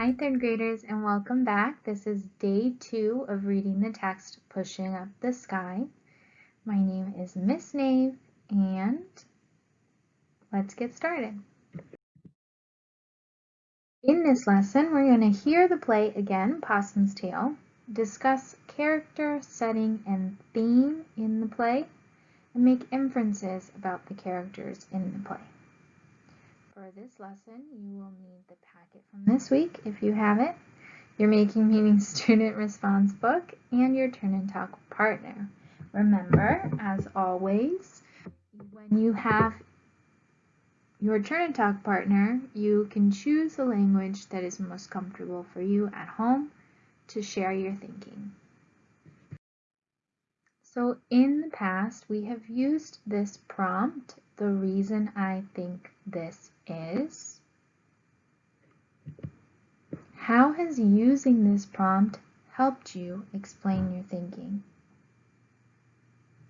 Hi third graders and welcome back. This is day two of reading the text Pushing Up the Sky. My name is Miss Nave and let's get started. In this lesson we're going to hear the play again, Possum's Tail, discuss character, setting, and theme in the play, and make inferences about the characters in the play. For this lesson, you will need the packet from this week if you have it, your Making Meaning Student Response book, and your Turn and Talk partner. Remember, as always, when you have your Turn and Talk partner, you can choose the language that is most comfortable for you at home to share your thinking. So in the past, we have used this prompt, the reason I think this is, how has using this prompt helped you explain your thinking?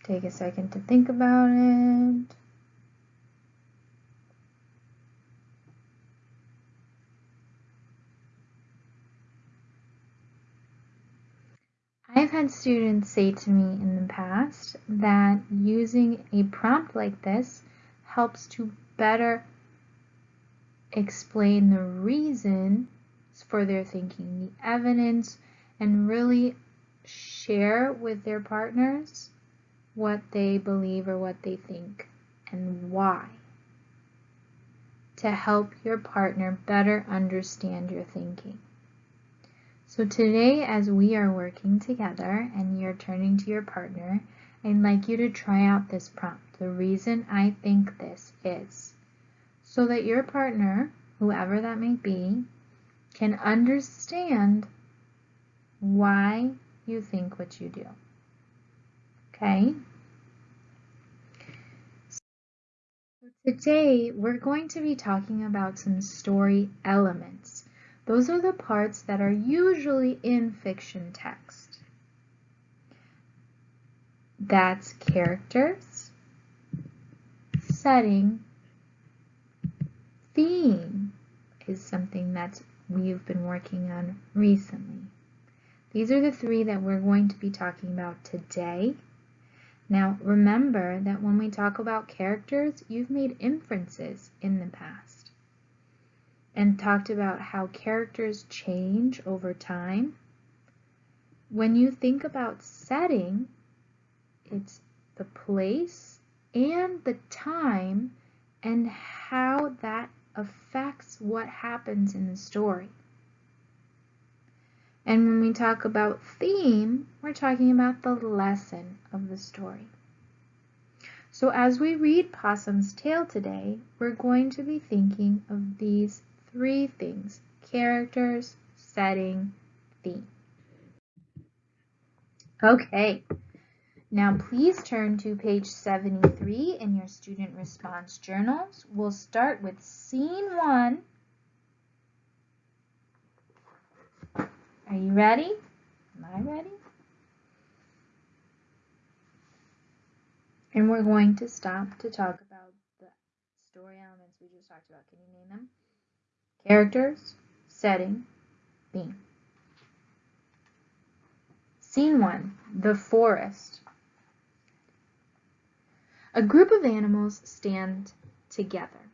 Take a second to think about it. I've had students say to me in the past that using a prompt like this helps to better explain the reason for their thinking, the evidence, and really share with their partners what they believe or what they think and why to help your partner better understand your thinking. So today as we are working together and you're turning to your partner, I'd like you to try out this prompt. The reason I think this is so that your partner, whoever that may be, can understand why you think what you do. Okay? So today we're going to be talking about some story elements. Those are the parts that are usually in fiction text. That's characters, setting, theme is something that we've been working on recently. These are the three that we're going to be talking about today. Now remember that when we talk about characters, you've made inferences in the past and talked about how characters change over time. When you think about setting, it's the place and the time and how that affects what happens in the story. And when we talk about theme, we're talking about the lesson of the story. So as we read Possum's Tail today, we're going to be thinking of these three things, characters, setting, theme. Okay, now please turn to page 73 in your student response journals. We'll start with scene one. Are you ready? Am I ready? And we're going to stop to talk about the story elements we just talked about. Can you name them? Characters, setting, theme. Scene 1, The Forest. A group of animals stand together.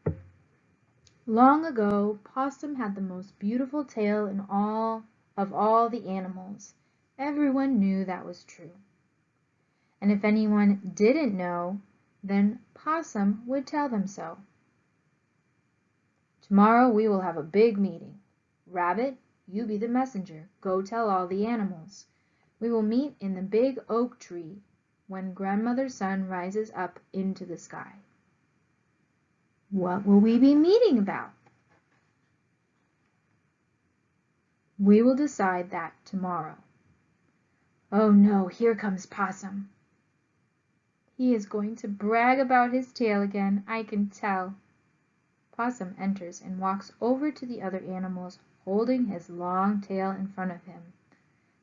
Long ago, Possum had the most beautiful tail in all of all the animals. Everyone knew that was true. And if anyone didn't know, then Possum would tell them so. Tomorrow we will have a big meeting. Rabbit, you be the messenger. Go tell all the animals. We will meet in the big oak tree when grandmother sun rises up into the sky. What will we be meeting about? We will decide that tomorrow. Oh no, here comes Possum. He is going to brag about his tail again, I can tell. Possum enters and walks over to the other animals, holding his long tail in front of him.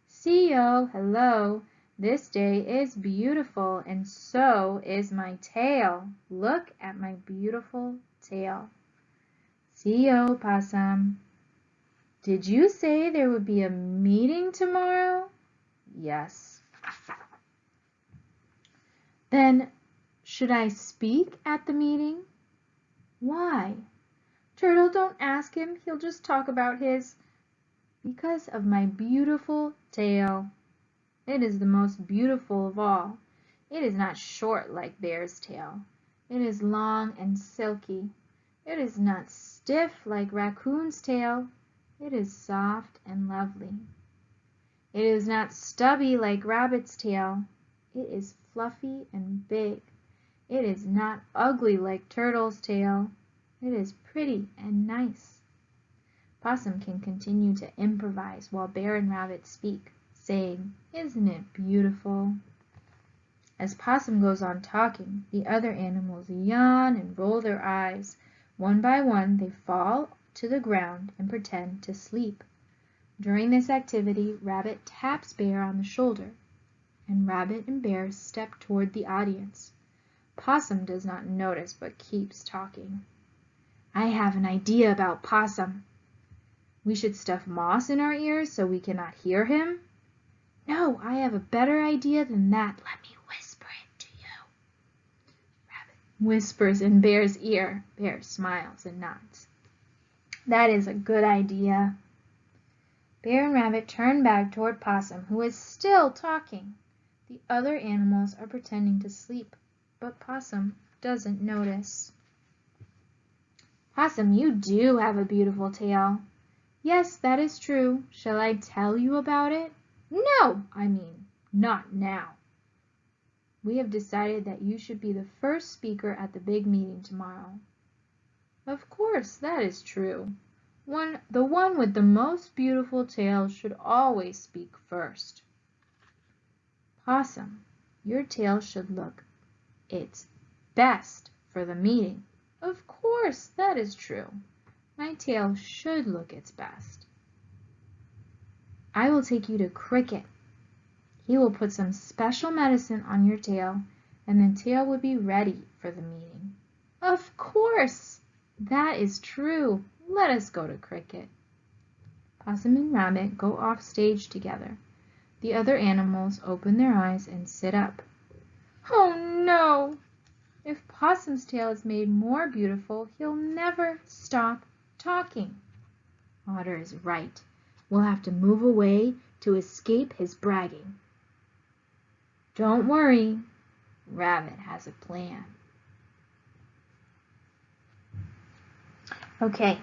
Siyo, hello, this day is beautiful, and so is my tail. Look at my beautiful tail. Siyo, Possum. Did you say there would be a meeting tomorrow? Yes. Then should I speak at the meeting? Why? Turtle, don't ask him. He'll just talk about his. Because of my beautiful tail. It is the most beautiful of all. It is not short like Bear's tail. It is long and silky. It is not stiff like Raccoon's tail. It is soft and lovely. It is not stubby like Rabbit's tail. It is fluffy and big. It is not ugly like Turtle's tail. It is pretty and nice. Possum can continue to improvise while Bear and Rabbit speak, saying, Isn't it beautiful? As Possum goes on talking, the other animals yawn and roll their eyes. One by one they fall to the ground and pretend to sleep. During this activity, Rabbit taps Bear on the shoulder, and Rabbit and Bear step toward the audience. Possum does not notice but keeps talking. I have an idea about Possum. We should stuff moss in our ears so we cannot hear him. No, I have a better idea than that. Let me whisper it to you. Rabbit whispers in Bear's ear. Bear smiles and nods. That is a good idea. Bear and Rabbit turn back toward Possum, who is still talking. The other animals are pretending to sleep, but Possum doesn't notice. Possum, you do have a beautiful tail. Yes, that is true. Shall I tell you about it? No, I mean, not now. We have decided that you should be the first speaker at the big meeting tomorrow. Of course, that is true. One, the one with the most beautiful tail should always speak first. Possum, your tail should look its best for the meeting. Of course, that is true. My tail should look its best. I will take you to Cricket. He will put some special medicine on your tail, and the tail will be ready for the meeting. Of course! That is true. Let us go to Cricket. Possum and Rabbit go off stage together. The other animals open their eyes and sit up. Oh no! If Possum's tail is made more beautiful, he'll never stop talking. Otter is right. We'll have to move away to escape his bragging. Don't worry. Rabbit has a plan. Okay.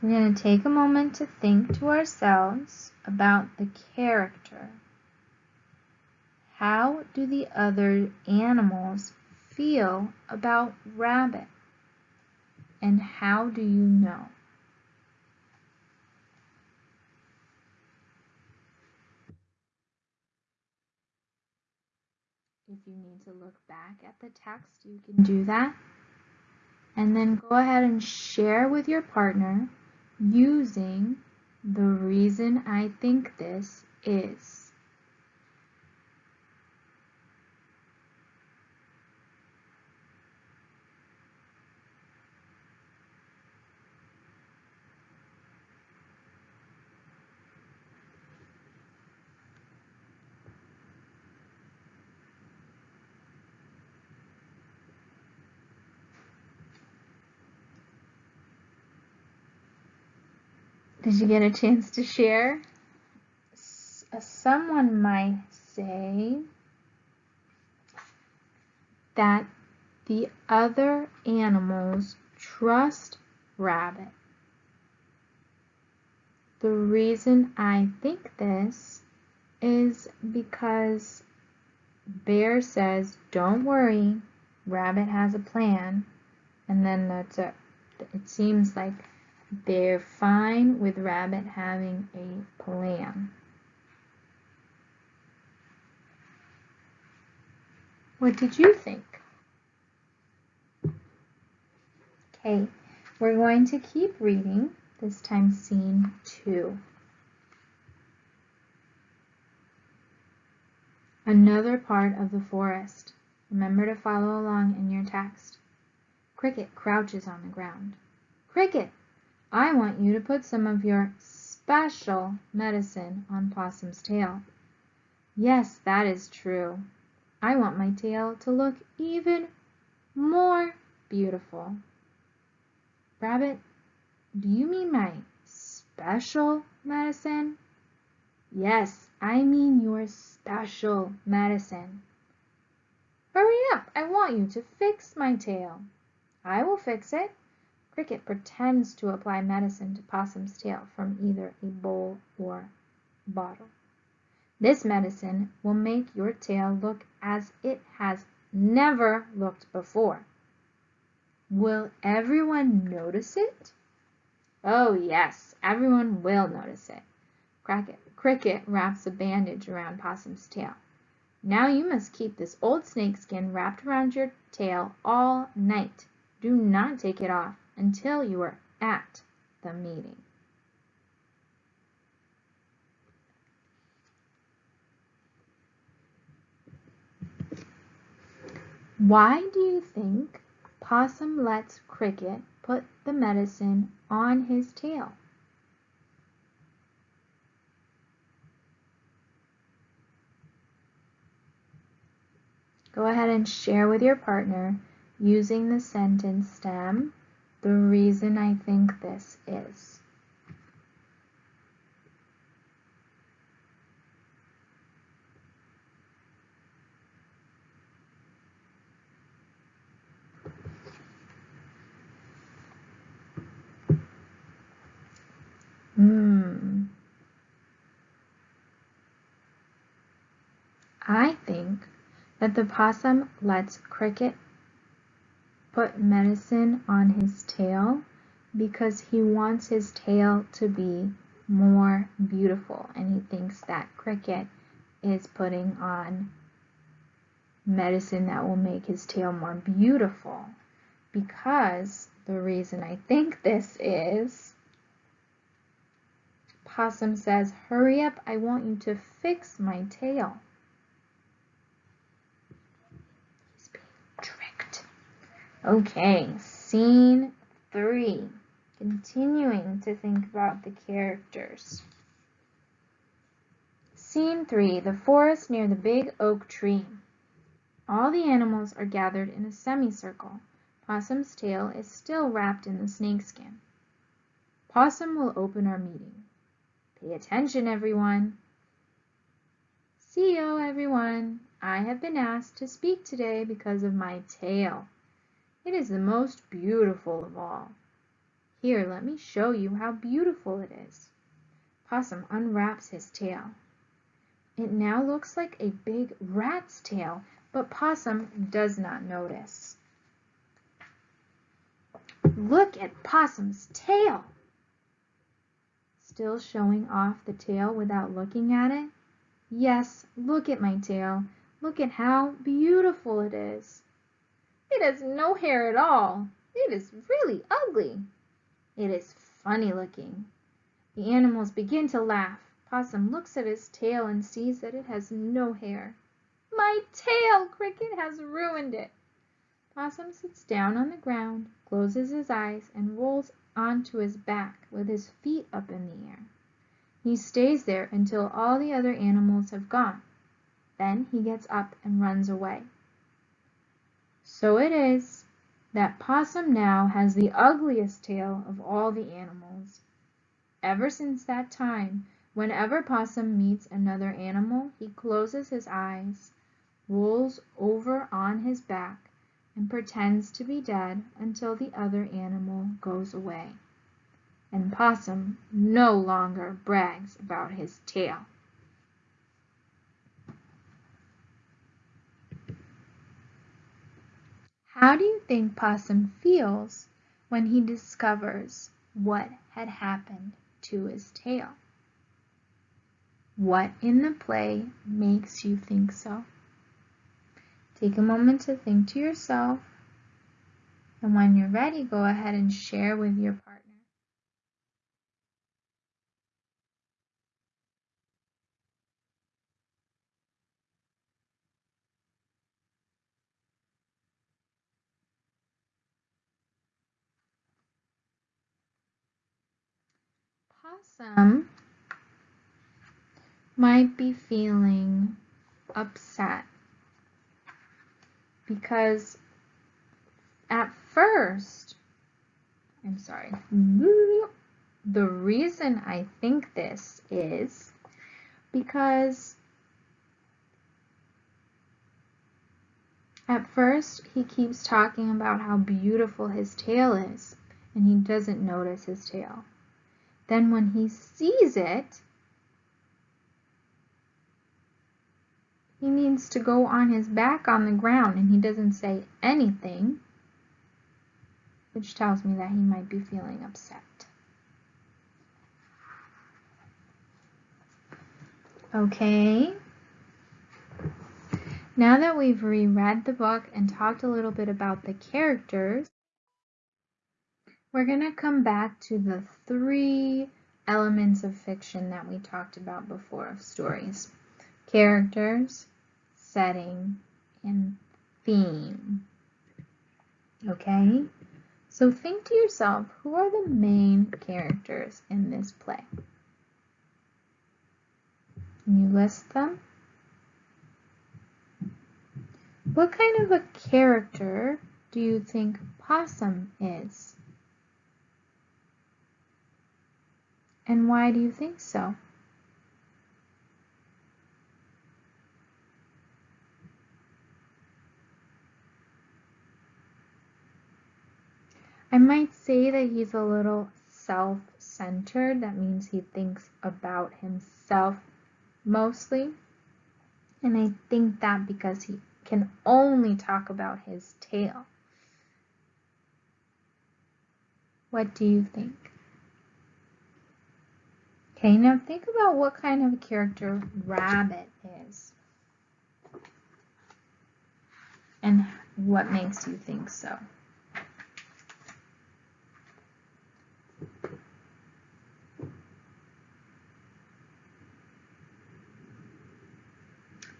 We're going to take a moment to think to ourselves about the character how do the other animals feel about Rabbit? And how do you know? If you need to look back at the text, you can do that. And then go ahead and share with your partner using the reason I think this is. Did you get a chance to share? Uh, someone might say that the other animals trust Rabbit. The reason I think this is because Bear says, don't worry, Rabbit has a plan. And then that's it. It seems like they're fine with Rabbit having a plan. What did you think? Okay, we're going to keep reading, this time scene two. Another part of the forest. Remember to follow along in your text. Cricket crouches on the ground. Cricket, I want you to put some of your special medicine on Possum's tail. Yes, that is true. I want my tail to look even more beautiful. Rabbit, do you mean my special medicine? Yes, I mean your special medicine. Hurry up, I want you to fix my tail. I will fix it. Cricket pretends to apply medicine to Possum's tail from either a bowl or bottle. This medicine will make your tail look as it has never looked before. Will everyone notice it? Oh yes, everyone will notice it. Cricket, Cricket wraps a bandage around Possum's tail. Now you must keep this old snakeskin wrapped around your tail all night. Do not take it off until you are at the meeting. Why do you think Possum lets Cricket put the medicine on his tail. Go ahead and share with your partner using the sentence stem the reason I think this is. Hmm. I think that the possum lets Cricket put medicine on his tail because he wants his tail to be more beautiful and he thinks that Cricket is putting on medicine that will make his tail more beautiful because the reason I think this is Possum says, hurry up, I want you to fix my tail. He's being tricked. Okay, scene three. Continuing to think about the characters. Scene three, the forest near the big oak tree. All the animals are gathered in a semicircle. Possum's tail is still wrapped in the snakeskin. Possum will open our meeting. Pay attention, everyone. Siyo, everyone. I have been asked to speak today because of my tail. It is the most beautiful of all. Here, let me show you how beautiful it is. Possum unwraps his tail. It now looks like a big rat's tail, but Possum does not notice. Look at Possum's tail! still showing off the tail without looking at it? Yes, look at my tail. Look at how beautiful it is. It has no hair at all. It is really ugly. It is funny looking. The animals begin to laugh. Possum looks at his tail and sees that it has no hair. My tail! Cricket has ruined it. Possum sits down on the ground, closes his eyes, and rolls onto his back with his feet up in the air. He stays there until all the other animals have gone. Then he gets up and runs away. So it is that Possum now has the ugliest tail of all the animals. Ever since that time, whenever Possum meets another animal, he closes his eyes, rolls over on his back, and pretends to be dead until the other animal goes away. And Possum no longer brags about his tail. How do you think Possum feels when he discovers what had happened to his tail? What in the play makes you think so? Take a moment to think to yourself, and when you're ready, go ahead and share with your partner. Possum might be feeling upset because at first, I'm sorry, the reason I think this is because at first he keeps talking about how beautiful his tail is and he doesn't notice his tail. Then when he sees it, he needs to go on his back on the ground and he doesn't say anything, which tells me that he might be feeling upset. Okay. Now that we've reread the book and talked a little bit about the characters, we're going to come back to the three elements of fiction that we talked about before of stories. Characters, setting, and theme. Okay? So think to yourself, who are the main characters in this play? Can you list them? What kind of a character do you think Possum is? And why do you think so? I might say that he's a little self-centered. That means he thinks about himself mostly. And I think that because he can only talk about his tail. What do you think? Okay, now think about what kind of a character Rabbit is. And what makes you think so?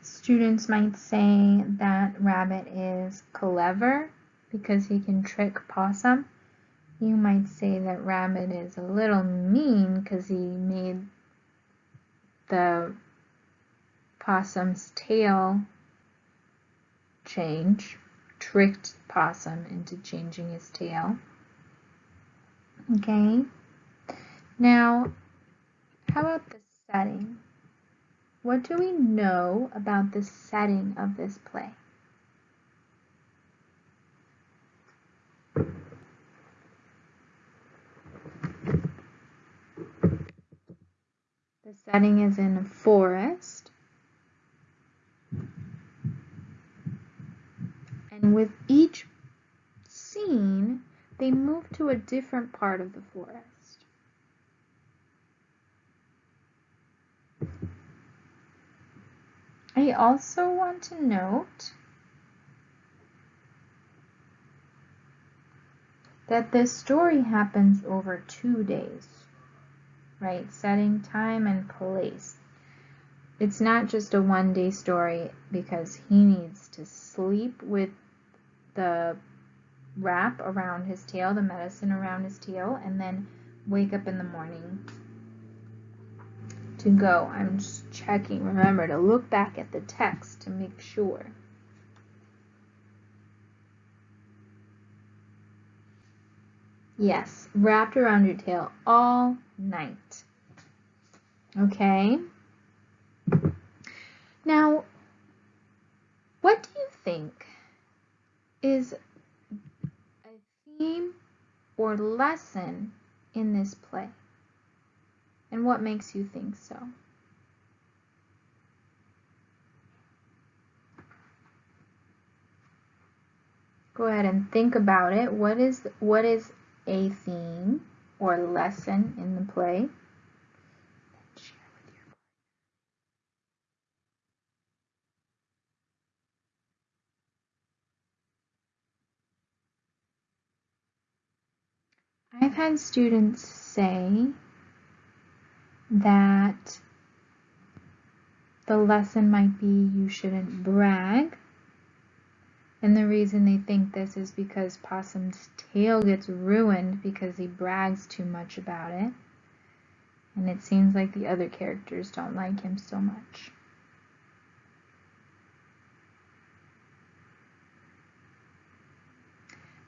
Students might say that Rabbit is clever because he can trick Possum. You might say that Rabbit is a little mean because he made the possum's tail change, tricked possum into changing his tail. Okay, now how about the setting? What do we know about the setting of this play? The setting is in a forest. And with each scene, they move to a different part of the forest. I also want to note that this story happens over two days, right? Setting time and place. It's not just a one day story because he needs to sleep with the wrap around his tail, the medicine around his tail, and then wake up in the morning to go. I'm just checking. Remember to look back at the text to make sure. Yes, wrapped around your tail all night. Okay. Now, what do you think is a theme or lesson in this play? And what makes you think so? Go ahead and think about it. What is what is a theme or lesson in the play? I've had students say that the lesson might be you shouldn't brag. And the reason they think this is because Possum's tail gets ruined because he brags too much about it. And it seems like the other characters don't like him so much.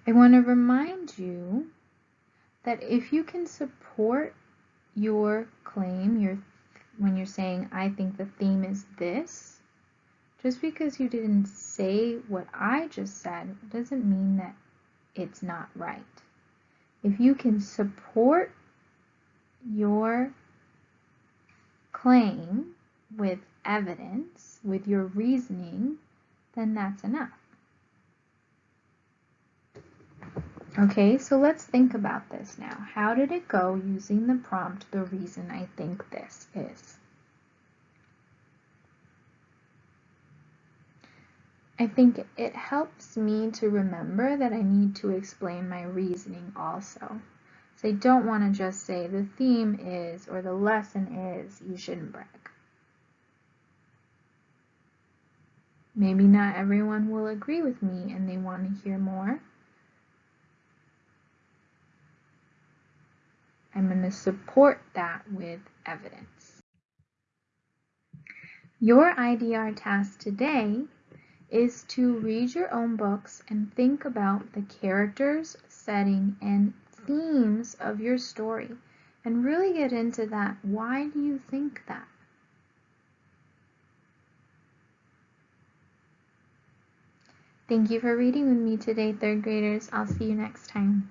I want to remind you that if you can support your claim, your when you're saying, I think the theme is this, just because you didn't say what I just said doesn't mean that it's not right. If you can support your claim with evidence, with your reasoning, then that's enough. Okay, so let's think about this now. How did it go using the prompt, the reason I think this is? I think it helps me to remember that I need to explain my reasoning also. So I don't want to just say the theme is or the lesson is you shouldn't brag. Maybe not everyone will agree with me and they want to hear more. I'm going to support that with evidence. Your IDR task today is to read your own books and think about the characters, setting, and themes of your story and really get into that. Why do you think that? Thank you for reading with me today, third graders. I'll see you next time.